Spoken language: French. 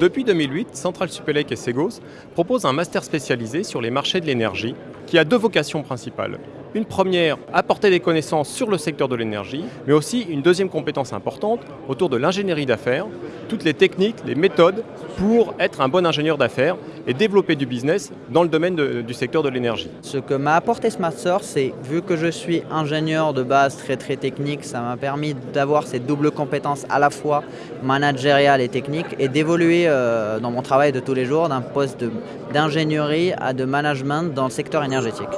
Depuis 2008, Central Supélec et Segos proposent un master spécialisé sur les marchés de l'énergie qui a deux vocations principales. Une première, apporter des connaissances sur le secteur de l'énergie, mais aussi une deuxième compétence importante autour de l'ingénierie d'affaires, toutes les techniques, les méthodes pour être un bon ingénieur d'affaires et développer du business dans le domaine du secteur de l'énergie. Ce que m'a apporté ce master, c'est vu que je suis ingénieur de base très très technique, ça m'a permis d'avoir ces doubles compétences à la fois managériales et techniques et d'évoluer euh, dans mon travail de tous les jours d'un poste d'ingénierie à de management dans le secteur énergétique.